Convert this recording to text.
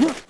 you